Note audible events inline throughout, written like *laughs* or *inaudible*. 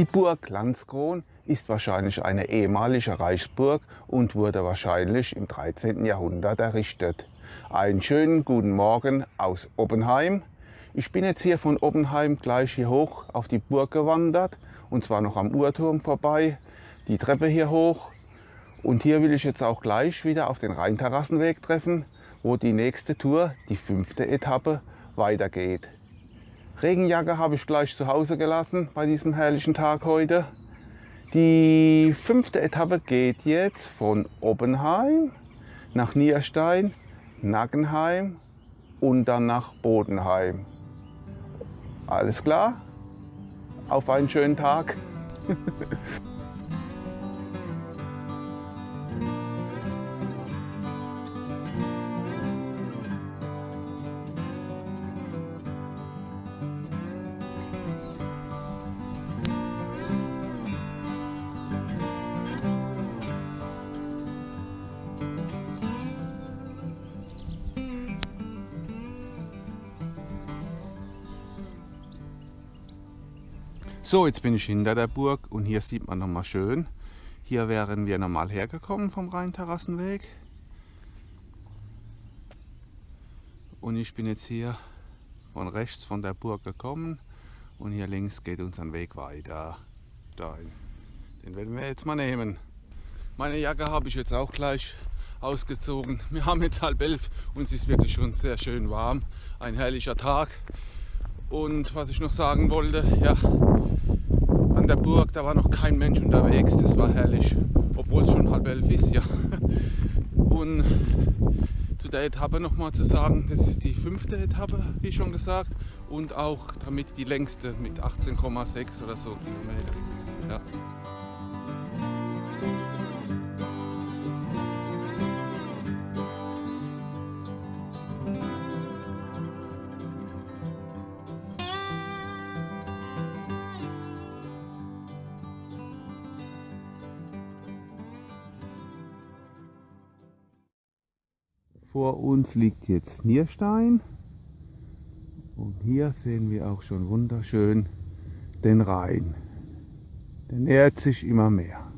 Die Burg Landskron ist wahrscheinlich eine ehemalige Reichsburg und wurde wahrscheinlich im 13. Jahrhundert errichtet. Einen schönen guten Morgen aus Oppenheim. Ich bin jetzt hier von Oppenheim gleich hier hoch auf die Burg gewandert und zwar noch am Uhrturm vorbei, die Treppe hier hoch und hier will ich jetzt auch gleich wieder auf den Rheinterrassenweg treffen, wo die nächste Tour, die fünfte Etappe, weitergeht. Regenjacke habe ich gleich zu Hause gelassen bei diesem herrlichen Tag heute. Die fünfte Etappe geht jetzt von Oppenheim nach Nierstein, Nackenheim und dann nach Bodenheim. Alles klar? Auf einen schönen Tag. *laughs* So, jetzt bin ich hinter der Burg und hier sieht man nochmal schön. Hier wären wir normal hergekommen vom Rheinterrassenweg. Und ich bin jetzt hier von rechts von der Burg gekommen und hier links geht unser Weg weiter. Dahin. Den werden wir jetzt mal nehmen. Meine Jacke habe ich jetzt auch gleich ausgezogen. Wir haben jetzt halb elf und es ist wirklich schon sehr schön warm. Ein herrlicher Tag. Und was ich noch sagen wollte, ja, der Burg, da war noch kein Mensch unterwegs, das war herrlich, obwohl es schon halb elf ist, ja. *laughs* Und zu der Etappe nochmal zu sagen, das ist die fünfte Etappe, wie schon gesagt, und auch damit die längste mit 18,6 oder so Kilometer. Ja. Vor uns liegt jetzt Nierstein und hier sehen wir auch schon wunderschön den Rhein. Der nähert sich immer mehr.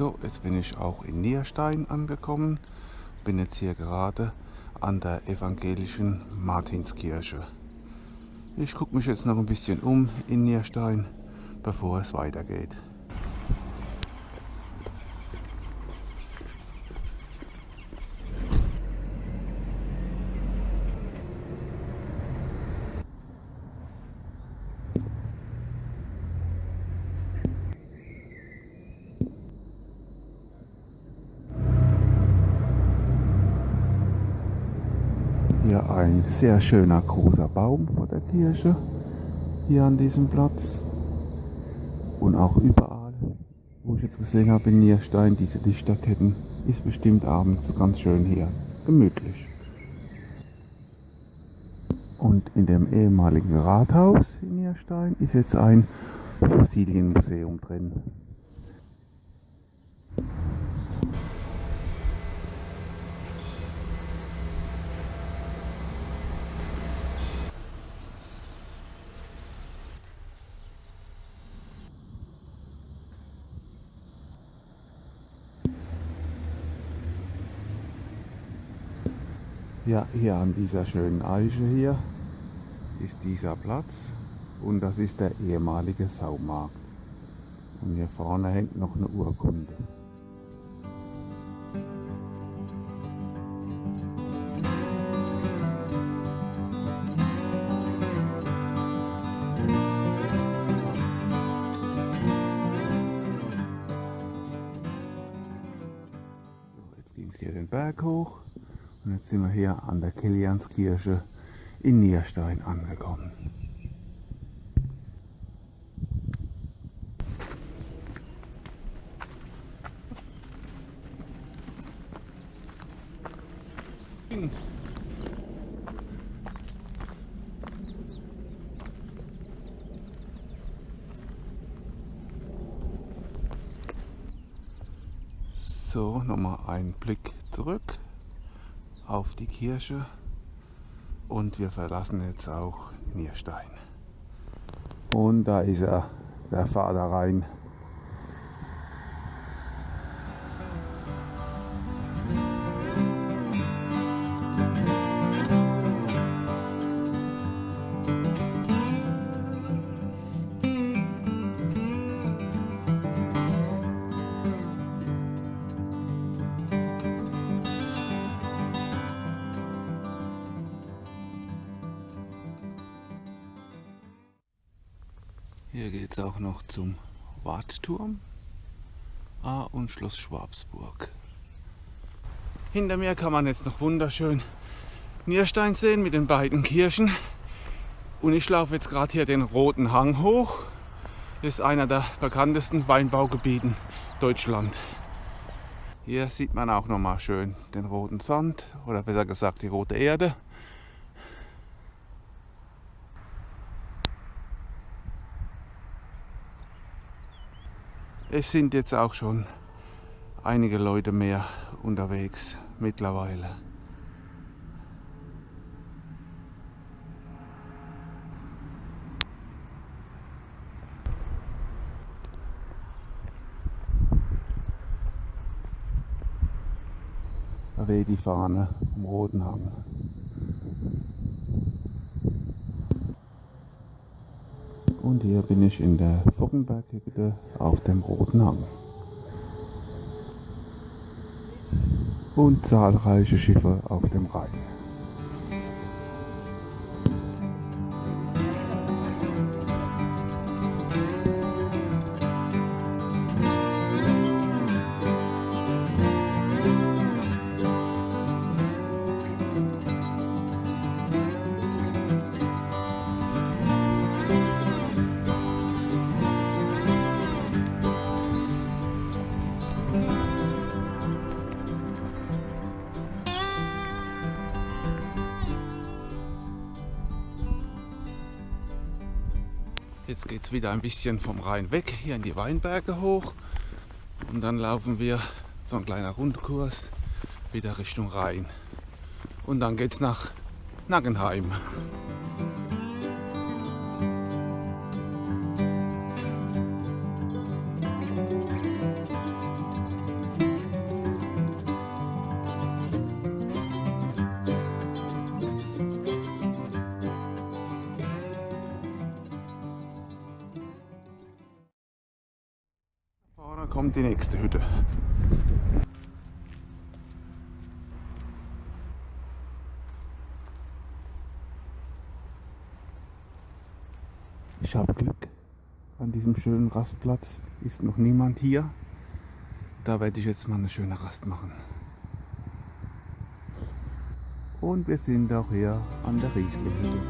So, jetzt bin ich auch in Nierstein angekommen. Bin jetzt hier gerade an der evangelischen Martinskirche. Ich gucke mich jetzt noch ein bisschen um in Nierstein, bevor es weitergeht. Hier ein sehr schöner großer Baum vor der Kirche, hier an diesem Platz. Und auch überall, wo ich jetzt gesehen habe in Nierstein, diese Lichterketten, ist bestimmt abends ganz schön hier, gemütlich. Und in dem ehemaligen Rathaus in Nierstein ist jetzt ein Fossilienmuseum drin. Ja, hier an dieser schönen Eiche hier ist dieser Platz und das ist der ehemalige Saumarkt. Und hier vorne hängt noch eine Urkunde. Jetzt sind wir hier an der Kilianskirche in Nierstein angekommen. So, nochmal ein Blick zurück auf die Kirche und wir verlassen jetzt auch Nierstein. Und da ist er, der Vater Rhein. Wartturm ah, und Schloss Schwabsburg. Hinter mir kann man jetzt noch wunderschön Nierstein sehen mit den beiden Kirchen. Und ich laufe jetzt gerade hier den Roten Hang hoch. Das ist einer der bekanntesten Weinbaugebieten Deutschland. Hier sieht man auch noch mal schön den roten Sand oder besser gesagt die rote Erde. Es sind jetzt auch schon einige Leute mehr unterwegs mittlerweile. Da weht die Fahne vom Roten Hang. Und hier bin ich in der Fockenberghütte auf dem Roten Hang. Und zahlreiche Schiffe auf dem Rhein. Jetzt geht es wieder ein bisschen vom Rhein weg, hier in die Weinberge hoch. Und dann laufen wir so ein kleiner Rundkurs wieder Richtung Rhein. Und dann geht es nach Nackenheim. Kommt die nächste Hütte. Ich habe Glück. An diesem schönen Rastplatz ist noch niemand hier. Da werde ich jetzt mal eine schöne Rast machen. Und wir sind auch hier an der Riesling.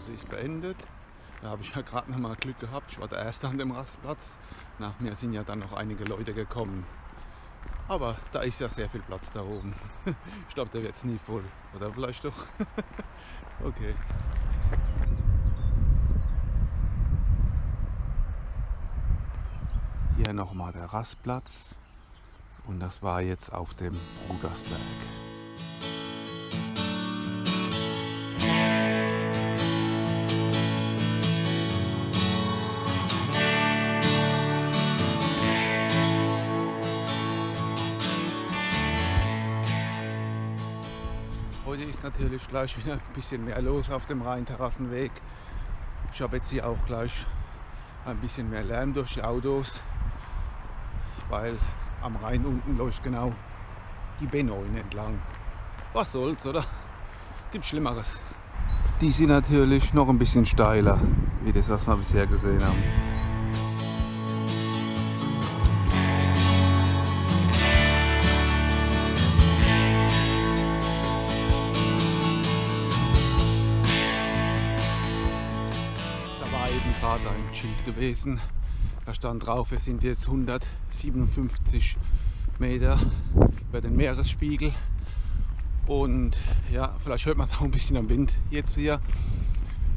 Pause ist beendet. Da habe ich ja gerade noch mal Glück gehabt. Ich war der Erste an dem Rastplatz. Nach mir sind ja dann noch einige Leute gekommen. Aber da ist ja sehr viel Platz da oben. *laughs* Ich glaube, der wird jetzt nie voll. Oder vielleicht doch. *laughs* Okay. Hier nochmal der Rastplatz. Und das war jetzt auf dem Brudersberg. Natürlich gleich wieder ein bisschen mehr los auf dem Rheinterrassenweg. Ich habe jetzt hier auch gleich ein bisschen mehr Lärm durch die Autos, weil am Rhein unten läuft genau die B9 entlang. Was soll's, oder? Gibt Schlimmeres. Die sind natürlich noch ein bisschen steiler, wie das, was wir bisher gesehen haben. Schild gewesen. Da stand drauf, wir sind jetzt 157 Meter über den Meeresspiegel. Und ja, vielleicht hört man es auch ein bisschen am Wind jetzt hier.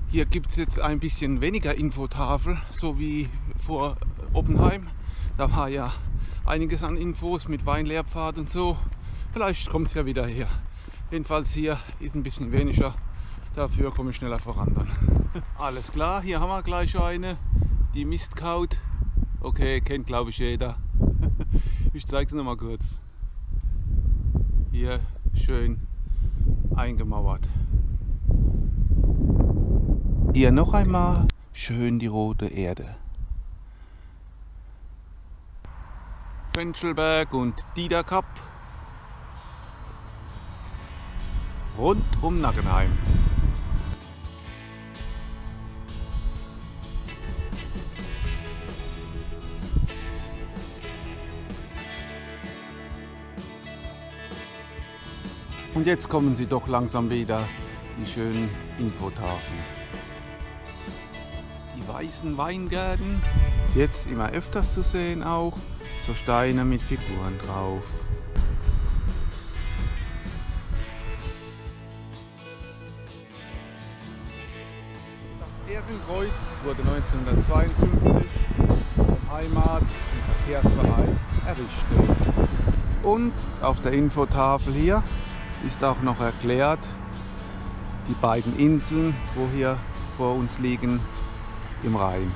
Hier gibt es jetzt ein bisschen weniger Infotafel, so wie vor Oppenheim. Da war ja einiges an Infos mit Weinlehrpfad und so. Vielleicht kommt es ja wieder her. Jedenfalls hier ist ein bisschen weniger Dafür komme ich schneller voran dann. *laughs* Alles klar, hier haben wir gleich eine, die Mistkaut. Okay, kennt glaube ich jeder. *laughs* Ich zeige es nochmal kurz. Hier schön eingemauert. Hier noch einmal schön die rote Erde. Fenchelberg und Diederkap rund um Nackenheim. Und jetzt kommen sie doch langsam wieder, die schönen Infotafeln. Die weißen Weingärten, jetzt immer öfters zu sehen auch, so Steine mit Figuren drauf. Das Ehrenkreuz wurde 1952 vom Heimat- und Verkehrsverein errichtet. Und auf der Infotafel hier ist auch noch erklärt, die beiden Inseln, wo hier vor uns liegen, im Rhein.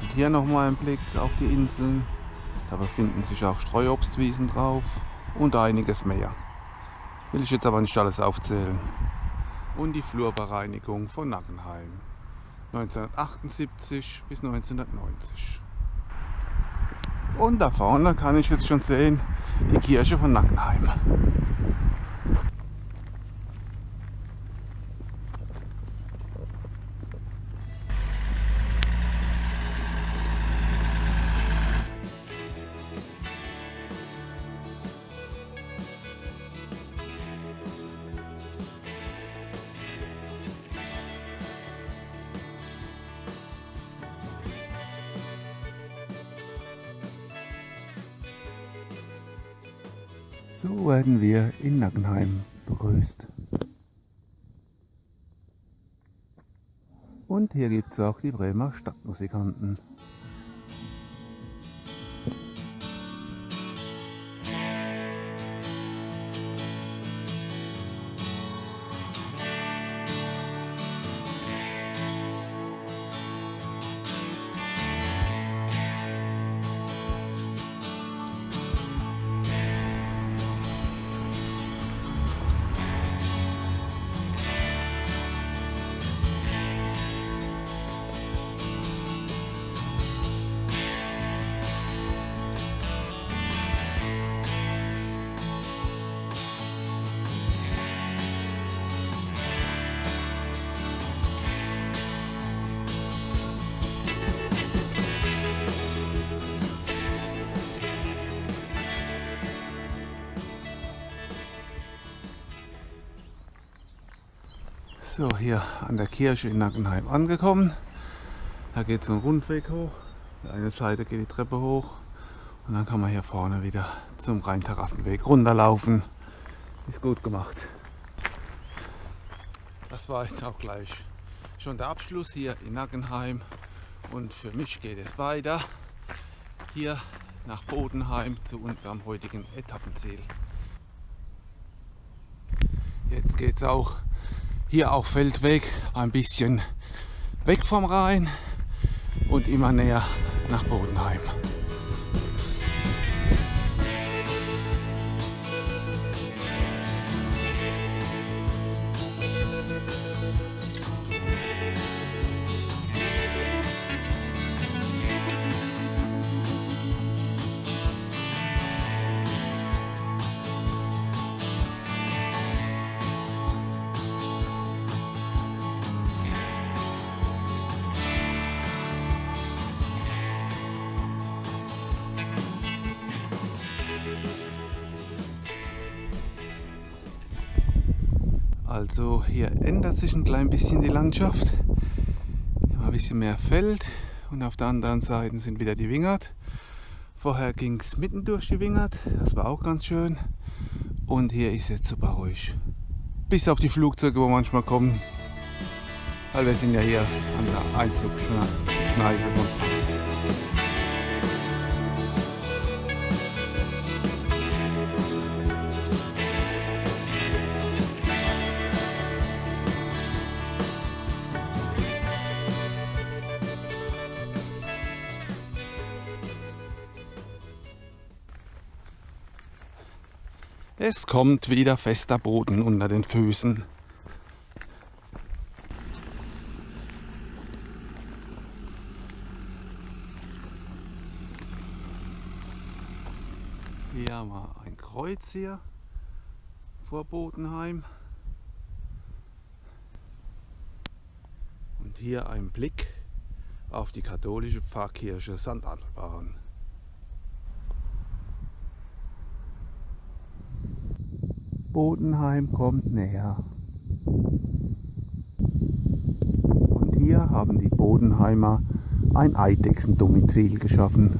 Und hier nochmal ein Blick auf die Inseln. Da befinden sich auch Streuobstwiesen drauf und einiges mehr. Will ich jetzt aber nicht alles aufzählen. Und die Flurbereinigung von Nackenheim. 1978 bis 1990. Und da vorne kann ich jetzt schon sehen, die Kirche von Nackenheim. Und hier gibt es auch die Bremer Stadtmusikanten. An der Kirche in Nackenheim angekommen. Da geht es einen Rundweg hoch. Eine Seite geht die Treppe hoch. Und dann kann man hier vorne wieder zum Rheinterrassenweg runterlaufen. Ist gut gemacht. Das war jetzt auch gleich schon der Abschluss hier in Nackenheim. Und für mich geht es weiter hier nach Bodenheim zu unserem heutigen Etappenziel. Jetzt geht es auch hier auch Feldweg ein bisschen weg vom Rhein und immer näher nach Bodenheim. Also hier ändert sich ein klein bisschen die Landschaft. Hier ein bisschen mehr Feld und auf der anderen Seite sind wieder die Wingert. Vorher ging es mitten durch die Wingert, das war auch ganz schön. Und hier ist jetzt super ruhig. Bis auf die Flugzeuge, wo manchmal kommen. Weil wir sind ja hier an der Einflugschneise von Kommt wieder fester Boden unter den Füßen. Hier haben wir ein Kreuz hier vor Bodenheim. Und hier ein Blick auf die katholische Pfarrkirche St. Bodenheim kommt näher. Und hier haben die Bodenheimer ein Eidechsendomizil geschaffen.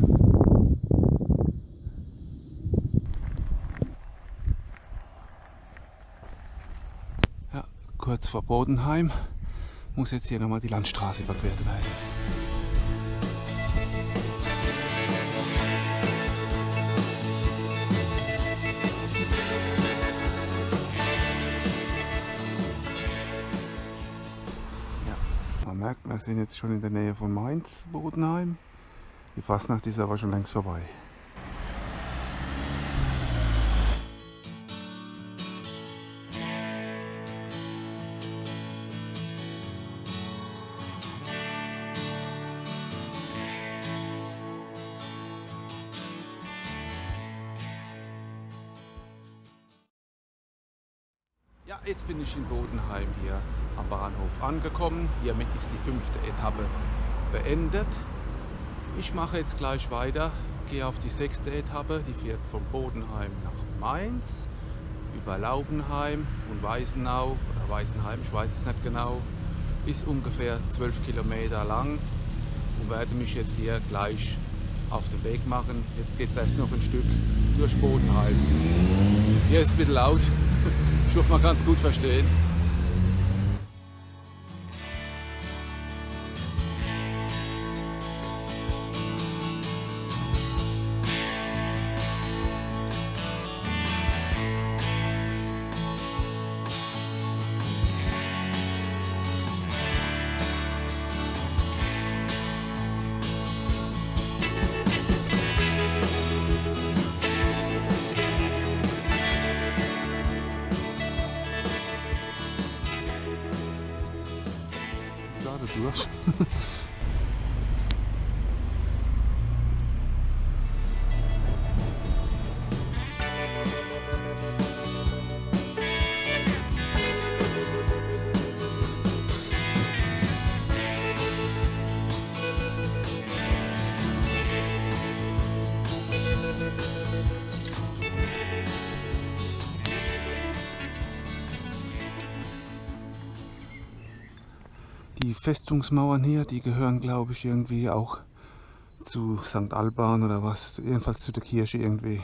Ja, kurz vor Bodenheim muss jetzt hier nochmal die Landstraße überquert werden. Merkt, wir sind jetzt schon in der Nähe von Mainz, Bodenheim. Die Fastnacht ist aber schon längst vorbei. Bin ich in Bodenheim hier am Bahnhof angekommen. Hiermit ist die fünfte Etappe beendet. Ich mache jetzt gleich weiter, gehe auf die sechste Etappe, die fährt von Bodenheim nach Mainz, über Laubenheim und Weißenau oder Weißenheim, ich weiß es nicht genau, ist ungefähr 12 Kilometer lang und werde mich jetzt hier gleich auf den Weg machen. Jetzt geht es erst noch ein Stück durch Bodenheim. Hier ist ein bisschen laut. Hoffe, man es gut verstehen. Durch. Die Festungsmauern hier, die gehören glaube ich irgendwie auch zu St. Alban oder was, jedenfalls zu der Kirche irgendwie.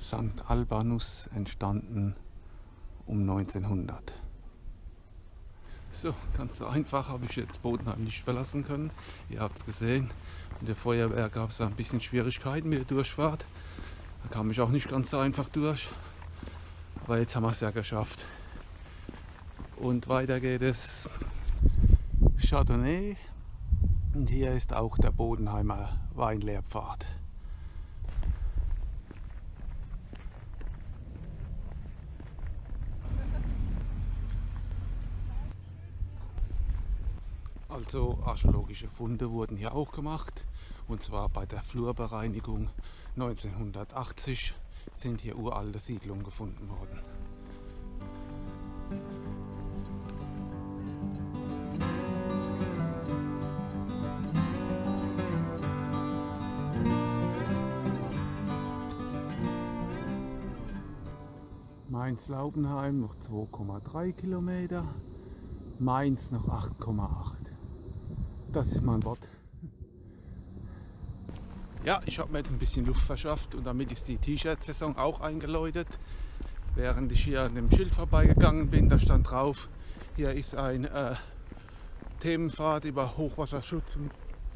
St. Albanus entstanden um 1900. So, ganz so einfach habe ich jetzt Bodenheim nicht verlassen können. Ihr habt es gesehen. In der Feuerwehr gab es ein bisschen Schwierigkeiten mit der Durchfahrt. Da kam ich auch nicht ganz so einfach durch. Aber jetzt haben wir es ja geschafft. Und weiter geht es Chardonnay. Und hier ist auch der Bodenheimer Weinlehrpfad. Also archäologische Funde wurden hier auch gemacht und zwar bei der Flurbereinigung 1980 sind hier uralte Siedlungen gefunden worden. Mainz-Laubenheim noch 2,3 Kilometer, Mainz noch 8,8. Das ist mein Wort. Ja, ich habe mir jetzt ein bisschen Luft verschafft und damit ist die T-Shirt-Saison auch eingeläutet. Während ich hier an dem Schild vorbeigegangen bin, da stand drauf, hier ist ein äh, Themenpfad über Hochwasserschutz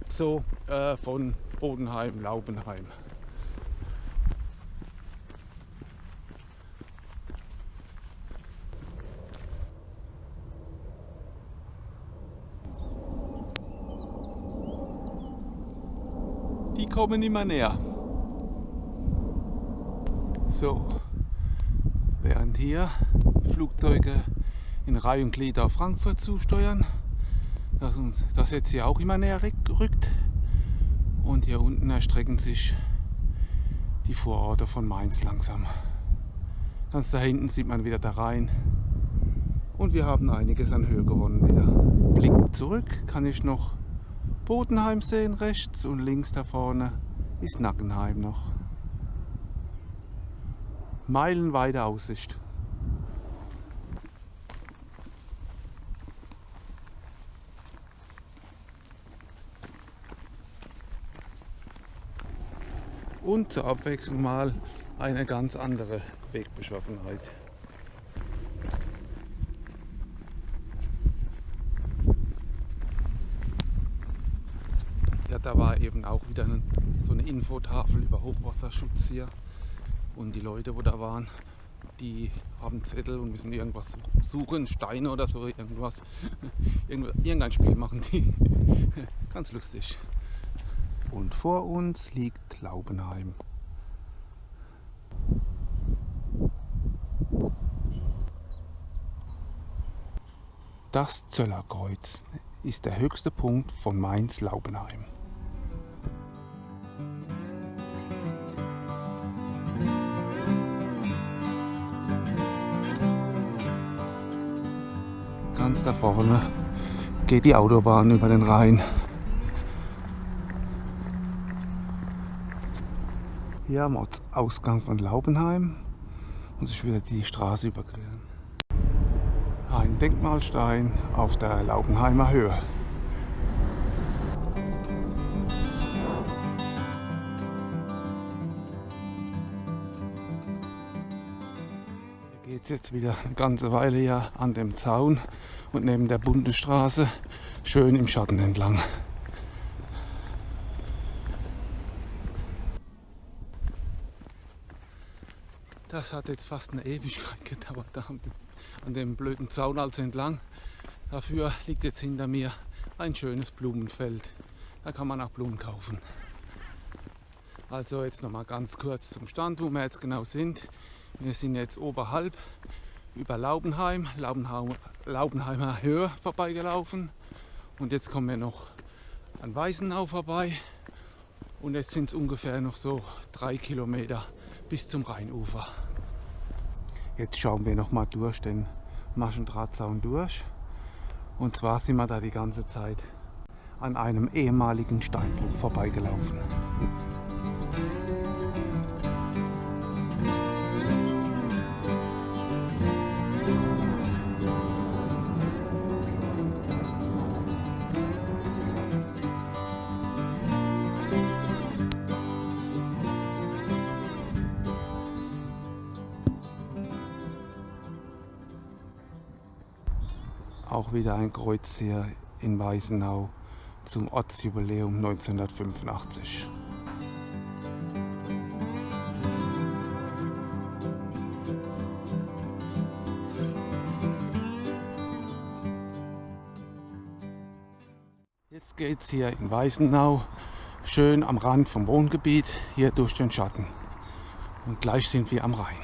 so äh, von Bodenheim, Laubenheim. die kommen immer näher. So, während hier Flugzeuge in Reihe und Glied auf Frankfurt zusteuern, dass uns das jetzt hier auch immer näher rückt. Und hier unten erstrecken sich die Vororte von Mainz langsam. Ganz da hinten sieht man wieder da rein. Und wir haben einiges an Höhe gewonnen wieder. Blick zurück kann ich noch Bodenheim sehen rechts und links da vorne ist Nackenheim noch. Meilenweite Aussicht. Und zur Abwechslung mal eine ganz andere Wegbeschaffenheit. Auch wieder eine, so eine Infotafel über Hochwasserschutz hier. Und die Leute, wo da waren, die haben Zettel und müssen irgendwas suchen, Steine oder so, irgendwas. *laughs* Irgendein Spiel machen die. *laughs* Ganz lustig. Und vor uns liegt Laubenheim. Das Zöllerkreuz ist der höchste Punkt von Mainz-Laubenheim. Da vorne geht die Autobahn über den Rhein. Hier am Ausgang von Laubenheim muss ich wieder die Straße überqueren. Ein Denkmalstein auf der Laubenheimer Höhe. geht jetzt wieder eine ganze Weile ja an dem Zaun und neben der Bundesstraße schön im Schatten entlang. Das hat jetzt fast eine Ewigkeit gedauert, da an dem blöden Zaun also entlang. Dafür liegt jetzt hinter mir ein schönes Blumenfeld. Da kann man auch Blumen kaufen. Also jetzt noch mal ganz kurz zum Stand, wo wir jetzt genau sind. Wir sind jetzt oberhalb über Laubenheim, Laubenheim Laubenheimer Höhe vorbeigelaufen und jetzt kommen wir noch an Weißenau vorbei und jetzt sind es ungefähr noch so drei Kilometer bis zum Rheinufer. Jetzt schauen wir noch mal durch den Maschendrahtzaun durch und zwar sind wir da die ganze Zeit an einem ehemaligen Steinbruch vorbeigelaufen. Auch wieder ein Kreuz hier in Weißenau zum Ortsjubiläum 1985. Jetzt geht es hier in Weißenau schön am Rand vom Wohngebiet hier durch den Schatten. Und gleich sind wir am Rhein.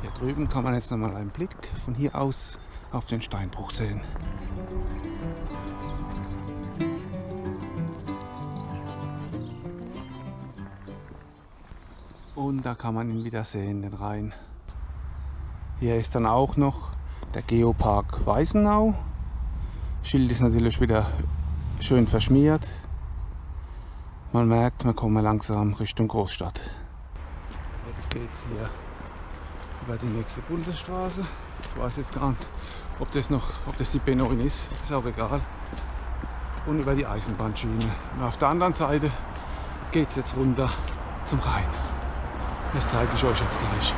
Hier drüben kann man jetzt nochmal einen Blick von hier aus auf den Steinbruch sehen. Und da kann man ihn wieder sehen, den Rhein. Hier ist dann auch noch der Geopark Weißenau. Schild ist natürlich wieder schön verschmiert. Man merkt, wir kommen langsam Richtung Großstadt. Jetzt geht es hier über die nächste Bundesstraße. Ich weiß jetzt gar nicht, ob das noch, ob das die B9 ist, ist auch egal. Und über die Eisenbahnschiene. Und auf der anderen Seite geht es jetzt runter zum Rhein. Das zeige ich euch jetzt gleich.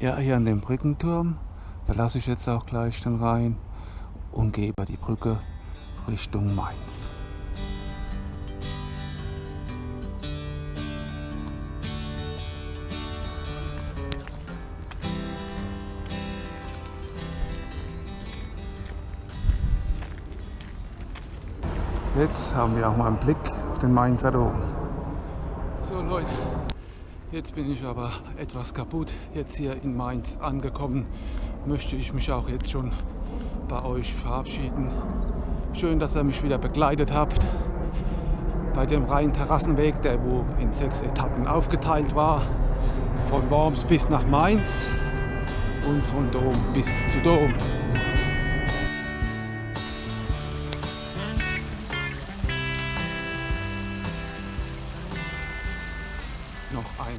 Ja, hier an dem Brückenturm, da lasse ich jetzt auch gleich dann rein und gehe über die Brücke Richtung Mainz. Jetzt haben wir auch mal einen Blick auf den Mainzer Dom. Jetzt bin ich aber etwas kaputt. Jetzt hier in Mainz angekommen, möchte ich mich auch jetzt schon bei euch verabschieden. Schön, dass ihr mich wieder begleitet habt bei dem Rhein-Terrassenweg, der wo in sechs Etappen aufgeteilt war. Von Worms bis nach Mainz und von Dom bis zu Dom.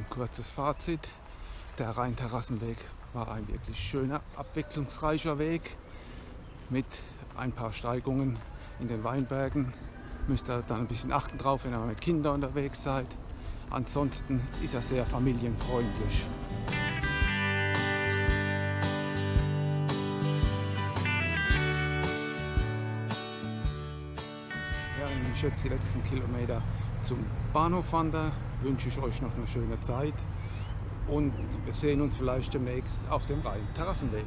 Kurzes Fazit. Der Rheinterrassenweg war ein wirklich schöner, abwechslungsreicher Weg mit ein paar Steigungen in den Weinbergen. Müsst ihr dann ein bisschen achten drauf, wenn ihr mit Kindern unterwegs seid. Ansonsten ist er sehr familienfreundlich. Ich jetzt die letzten Kilometer zum Bahnhof wandere, wünsche ich euch noch eine schöne Zeit und wir sehen uns vielleicht demnächst auf dem Rhein-Terrassenweg.